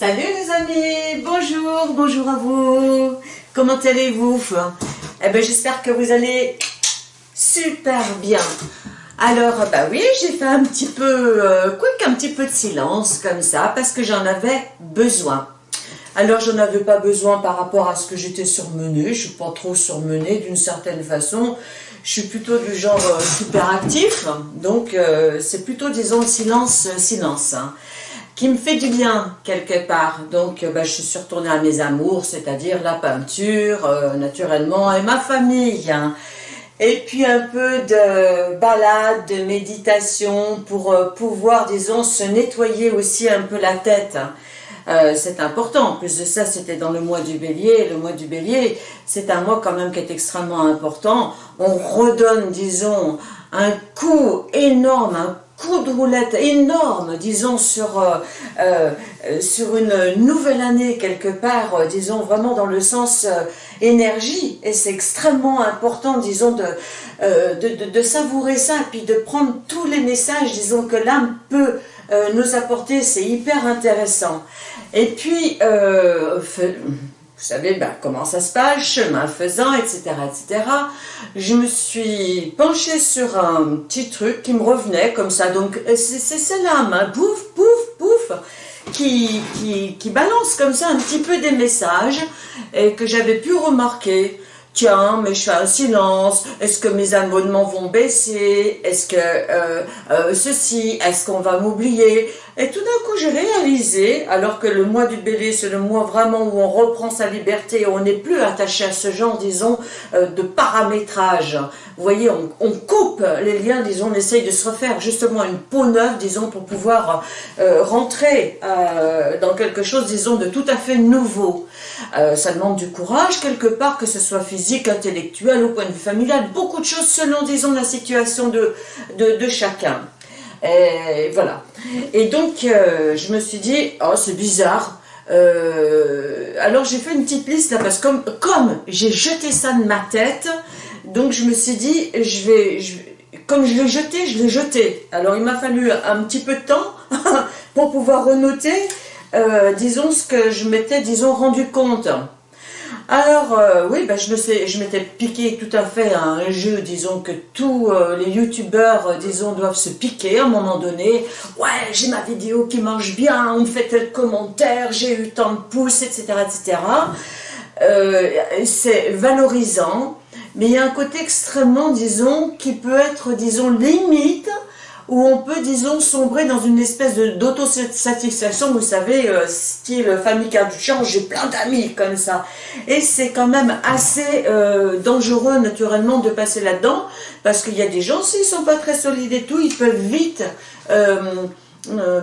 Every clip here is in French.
Salut les amis, bonjour, bonjour à vous. Comment allez-vous Eh bien j'espère que vous allez super bien. Alors bah oui, j'ai fait un petit peu, euh, un petit peu de silence comme ça parce que j'en avais besoin. Alors j'en avais pas besoin par rapport à ce que j'étais surmenée, je suis pas trop surmenée d'une certaine façon. Je suis plutôt du genre euh, super actif, donc euh, c'est plutôt disons silence, silence. Hein me fait du bien quelque part. Donc euh, bah, je suis retournée à mes amours, c'est-à-dire la peinture, euh, naturellement, et ma famille. Hein. Et puis un peu de balade, de méditation pour euh, pouvoir, disons, se nettoyer aussi un peu la tête. Hein. c'est important. En plus de ça, c'était dans le mois du bélier. Le mois du bélier, c'est un mois quand même qui est extrêmement important. On redonne, disons, un coup énorme, un coup de roulette énorme, disons, sur, euh, euh, sur une nouvelle année quelque part, euh, disons, vraiment dans le sens énergie. Et c'est extrêmement important, disons, de, savourer ça, puis de prendre tous les messages, disons, que l'âme peut nous apporter. C'est hyper intéressant. Et puis, vous savez ben, comment ça se passe, chemin faisant, etc., etc. Je me suis penchée sur un petit truc qui me revenait comme ça. Donc c'est l'âme, hein, pouf, pouf, pouf, qui, qui, qui balance comme ça un petit peu des messages et que j'avais pu remarquer tiens, mais je fais un silence, est-ce que mes abonnements vont baisser, est-ce que euh, euh, ceci, est-ce qu'on va m'oublier? Et tout d'un coup, j'ai réalisé, alors que le mois du bélier, c'est le mois vraiment où on reprend sa liberté, on n'est plus attaché à ce genre, disons, euh, de paramétrage. Vous voyez, on, coupe les liens, disons, on essaye de se refaire justement une peau neuve, disons, pour pouvoir rentrer dans quelque chose, disons, de tout à fait nouveau. ça demande du courage, quelque part, que ce soit physique, physique, intellectuel, au point de vue familial, beaucoup de choses selon, disons, la situation de, de, chacun. Et voilà. Et donc, euh, je me suis dit, oh, c'est bizarre. Euh, alors, j'ai fait une petite liste, là, parce que comme, j'ai jeté ça de ma tête, donc je me suis dit, je vais, comme je l'ai jeté, je l'ai jeté. Alors, il m'a fallu un petit peu de temps pour pouvoir renoter, euh, disons, ce que je m'étais, disons, rendu compte. Alors, euh, oui, ben, je m'étais piqué tout à fait à un jeu, disons, que tous euh, les youtubeurs, euh, disons, doivent se piquer à un moment donné. Ouais, j'ai ma vidéo qui marche bien, on me fait tel commentaire, j'ai eu tant de pouces, etc., etc. C'est valorisant, mais il y a un côté extrêmement, disons, qui peut être, disons, limite, où on peut, disons, sombrer dans une espèce d'autosatisfaction, vous savez, euh, style famille change, j'ai plein d'amis comme ça. Et c'est quand même assez euh, dangereux, naturellement, de passer là-dedans, parce qu'il y a des gens, s'ils sont pas très solides et tout, ils peuvent vite... Euh,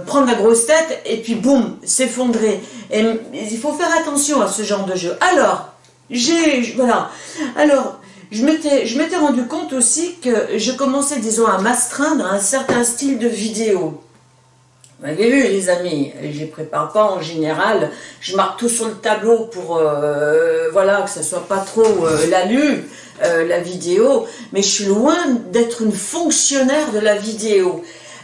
prendre la grosse tête et puis boum, s'effondrer. Et il faut faire attention à ce genre de jeu. Alors, j'ai, voilà. Alors, je m'étais rendu compte aussi que je commençais, disons, à m'astreindre à un certain style de vidéo. Vous avez vu, les amis, je ne prépare pas en général, je marque tout sur le tableau pour, euh, voilà, que ça soit pas trop euh, la lu, euh, la vidéo, mais je suis loin d'être une fonctionnaire de la vidéo.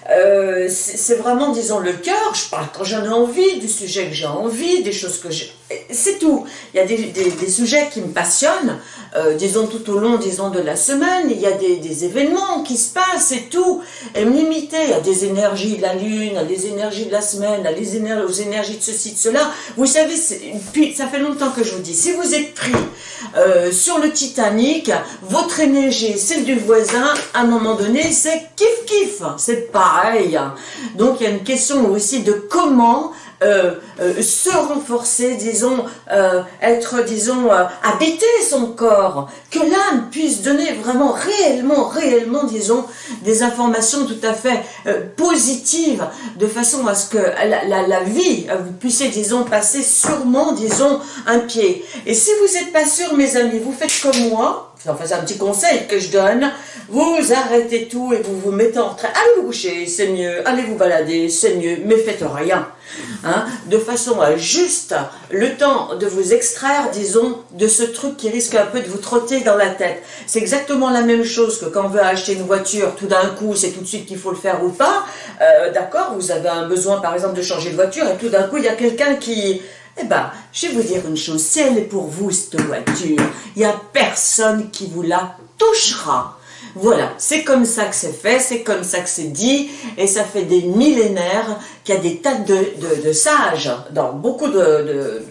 Euh, c'est vraiment, disons, le cœur, je parle quand j'en ai envie, du sujet que j'ai envie, des choses que j'ai... C'est tout. Il y a des, sujets qui me passionnent, euh, disons, tout au long, disons, de la semaine, il y a des, événements qui se passent et tout, et me limiter à des énergies de la lune, à des énergies de la semaine, à les énergies, aux énergies de ceci, de cela. Vous savez, puis ça fait longtemps que je vous dis, si vous êtes pris euh, sur le Titanic, votre énergie, celle du voisin, à un moment donné, c'est kiff-kiff, c'est pas donc il y a une question aussi de comment euh, euh, se renforcer, disons, euh, être, disons, habiter son corps, que l'âme puisse donner vraiment, réellement, réellement, disons, des informations tout à fait positives, de façon à ce que la, la, vie, vous puissiez, disons, passer sûrement, disons, un pied. Et si vous n'êtes pas sûr, mes amis, vous faites comme moi, enfin c'est un petit conseil que je donne, vous arrêtez tout et vous vous mettez en train, allez vous coucher, c'est mieux, allez vous balader, c'est mieux, mais faites rien. Hein, de façon à juste le temps de vous extraire, disons, de ce truc qui risque un peu de vous trotter dans la tête. C'est exactement la même chose que quand on veut acheter une voiture, tout d'un coup, c'est tout de suite qu'il faut le faire ou pas. Euh, d'accord, vous avez un besoin, par exemple, de changer de voiture, et tout d'un coup, il y a quelqu'un qui eh ben, je vais vous dire une chose, si elle est pour vous, cette voiture, il n'y a personne qui vous la touchera. Voilà, c'est comme ça que c'est fait, c'est comme ça que c'est dit, et ça fait des millénaires qu'il y a des tas de, sages dans beaucoup de,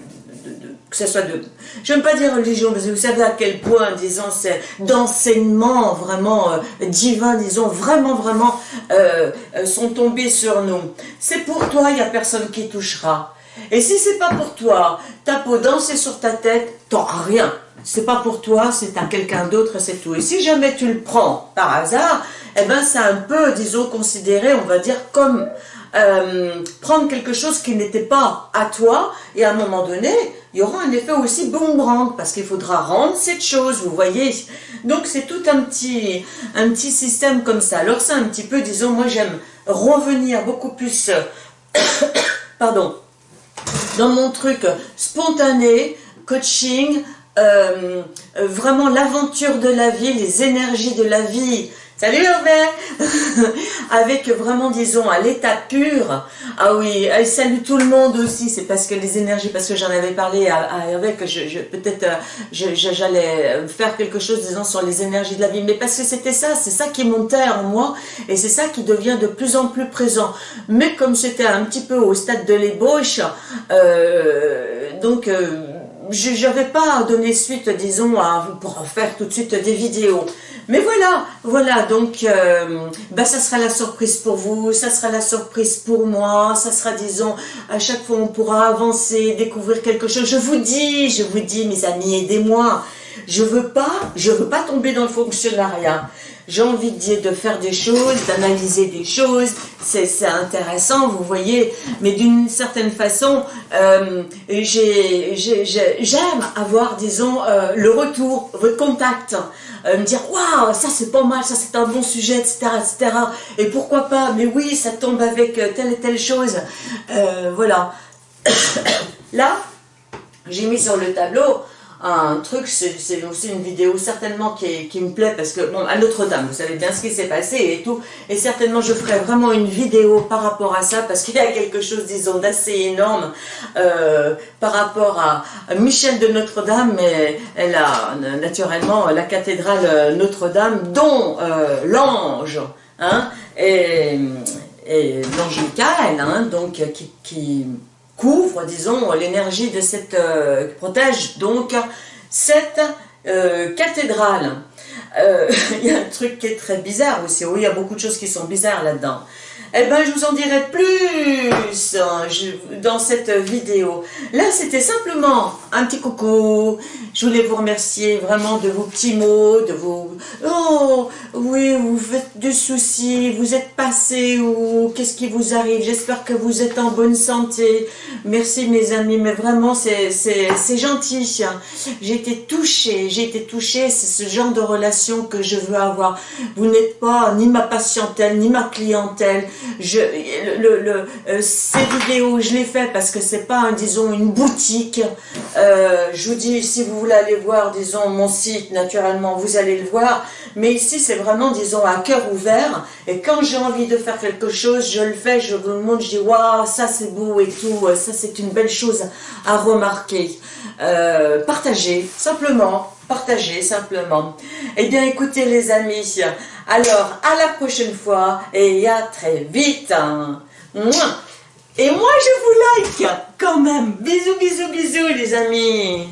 que ce soit de, je n'aime pas dire religion, que vous savez à quel point, disons, c'est d'enseignements vraiment euh, divins, disons, vraiment, vraiment, euh, euh, sont tombés sur nous. C'est pour toi, il n'y a personne qui touchera. Et si c'est pas pour toi, ta peau dansée sur ta tête, t'auras rien. C'est pas pour toi, c'est à quelqu'un d'autre, c'est tout. Et si jamais tu le prends par hasard, eh ben c'est un peu, disons, considéré, on va dire, comme euh, prendre quelque chose qui n'était pas à toi, et à un moment donné, il y aura un effet aussi boomerang, parce qu'il faudra rendre cette chose, vous voyez. Donc c'est tout un petit, un petit système comme ça. Alors c'est un petit peu, disons, moi j'aime revenir beaucoup plus, pardon, dans mon truc spontané, coaching, euh, euh, vraiment l'aventure de la vie, les énergies de la vie, Salut Hervé Avec vraiment, disons, à l'état pur. Ah oui, elle salue tout le monde aussi. C'est parce que les énergies, parce que j'en avais parlé à, Hervé, que je, peut-être euh, j'allais faire quelque chose, disons, sur les énergies de la vie. Mais parce que c'était ça, c'est ça qui montait en moi. Et c'est ça qui devient de plus en plus présent. Mais comme c'était un petit peu au stade de l'ébauche, euh, donc... Euh, je n'avais pas donné suite, disons, à, pour en faire tout de suite des vidéos. Mais voilà, voilà, donc euh, bah, ça sera la surprise pour vous, ça sera la surprise pour moi, ça sera, disons, à chaque fois on pourra avancer, découvrir quelque chose. Je vous dis, je vous dis, mes amis, aidez-moi. Je veux pas, je veux pas tomber dans le fonctionnariat. J'ai envie de faire des choses, d'analyser des choses, c'est intéressant, vous voyez, mais d'une certaine façon, euh, j'aime avoir, disons, euh, le retour, le contact, euh, me dire, waouh, ça c'est pas mal, ça c'est un bon sujet, etc., etc., et pourquoi pas, mais oui, ça tombe avec telle et telle chose, voilà. Là, j'ai mis sur le tableau un truc, c'est aussi une vidéo certainement qui, me plaît parce que, bon, à Notre-Dame, vous savez bien ce qui s'est passé et tout, et certainement je ferai vraiment une vidéo par rapport à ça parce qu'il y a quelque chose, disons, d'assez énorme euh, par rapport à Michel de Notre-Dame, mais elle a naturellement la cathédrale Notre-Dame, dont euh, l'ange, hein, et, et l'ange Michael, hein, donc qui couvre, disons, l'énergie de cette, euh, protège donc cette euh, cathédrale. Euh, il y a un truc qui est très bizarre aussi, oui, il y a beaucoup de choses qui sont bizarres là-dedans. Eh ben, je vous en dirai plus hein, dans cette vidéo. Là, c'était simplement un petit coucou. Je voulais vous remercier vraiment de vos petits mots, de vos... Oh, oui, vous faites du souci, vous êtes passé ou qu'est-ce qui vous arrive? J'espère que vous êtes en bonne santé. Merci mes amis, mais vraiment, c'est gentil. J'ai été touchée, j'ai été touchée. C'est ce genre de relation que je veux avoir. Vous n'êtes pas ni ma patientèle, ni ma clientèle je, le, le, euh, ces vidéos, je les fais parce que c'est pas, disons, une boutique. Euh, je vous dis, si vous voulez aller voir, disons, mon site, naturellement, vous allez le voir. Mais ici, c'est vraiment, disons, à cœur ouvert. Et quand j'ai envie de faire quelque chose, je le fais, je vous le montre, je dis, waouh, ça c'est beau et tout, ça c'est une belle chose à remarquer. Euh, partagez, simplement, simplement. Eh bien, écoutez les amis, alors, à la prochaine fois et à très vite. Et moi, je vous like quand même. Bisous, bisous, bisous les amis.